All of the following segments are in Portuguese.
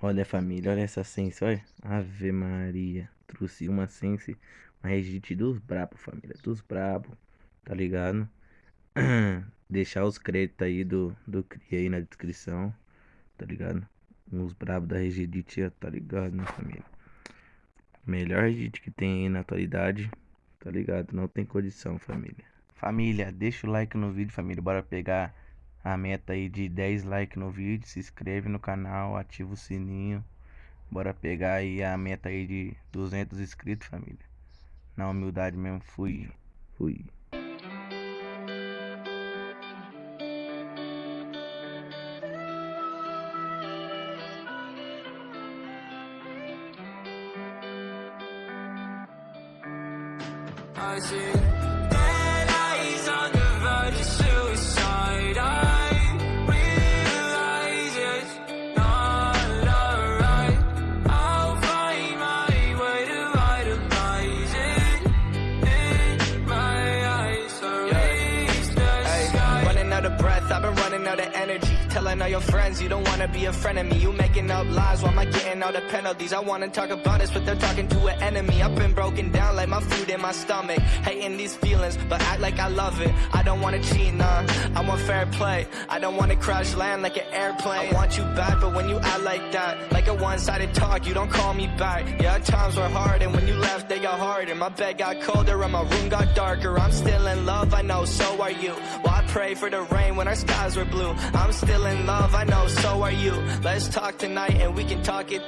Olha família, olha essa sense, olha. Ave Maria. Trouxe uma sense, uma regite dos brabos, família. Dos brabos, tá ligado? Deixar os créditos aí do, do CRI aí na descrição, tá ligado? Uns brabos da Regedite, tá ligado, né, família? Melhor Regedite que tem aí na atualidade, tá ligado? Não tem condição, família. Família, deixa o like no vídeo, família. Bora pegar a meta aí de 10 likes no vídeo. Se inscreve no canal, ativa o sininho. Bora pegar aí a meta aí de 200 inscritos, família. Na humildade mesmo, fui. Fui. I see Telling all your friends you don't wanna be a friend of me. You making up all the penalties. I wanna talk about this, but they're talking to an enemy. I've been broken down like my food in my stomach. Hating these feelings, but act like I love it. I don't wanna cheat, nah. I want fair play. I don't wanna crash land like an airplane. I want you back, but when you act like that, like a one-sided talk, you don't call me back. Yeah, times were hard, and when you left, they got harder. My bed got colder, and my room got darker. I'm still in love, I know, so are you. Well, I pray for the rain when our skies were blue. I'm still in love, I know, so are you. Let's talk tonight, and we can talk it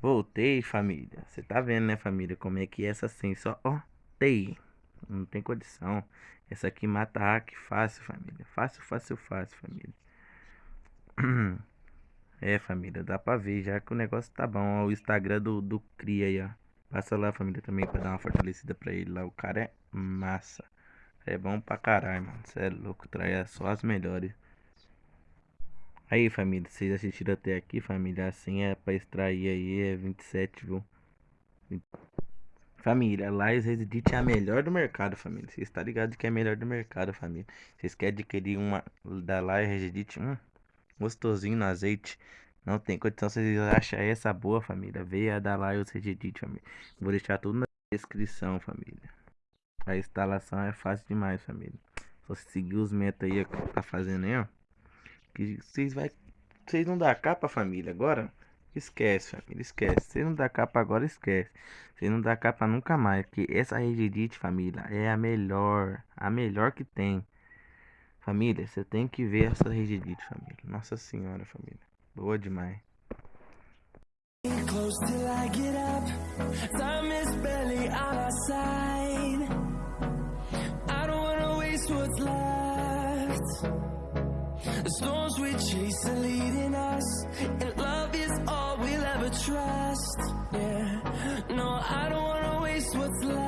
Voltei, família. Você tá vendo, né, família? Como é que é essa sense, ó. Ó, tei. Não tem condição. Essa aqui mata hack fácil, família. Fácil, fácil, fácil, família. É, família, dá pra ver já que o negócio tá bom. Ó, o Instagram do, do Cria aí, ó. Passa lá, família, também pra dar uma fortalecida pra ele lá. O cara é massa. É bom pra caralho, mano. Você é louco, traz só as melhores. Aí, família, vocês assistiram até aqui, família. Assim é pra extrair aí, é 27, viu? Família, Lais Resident é a melhor do mercado, família. Vocês estão ligados que é a melhor do mercado, família. Vocês querem adquirir uma da Lais Resident? Hum, gostosinho no azeite. Não tem condição, vocês acham essa boa, família. Veio a da Lais Resident, família. Vou deixar tudo na descrição, família. A instalação é fácil demais, família. Só seguir os metas aí que tá fazendo aí, ó. Que vocês vai. Vocês não dá capa, família, agora? Esquece, família, esquece. Vocês não dá capa agora, esquece. Vocês não dá capa nunca mais. Porque essa Regedite, família, é a melhor. A melhor que tem. Família, você tem que ver essa Regedite, família. Nossa senhora, família. Boa demais. Close storms we chase are leading us, and love is all we'll ever trust. Yeah, no, I don't wanna waste what's left.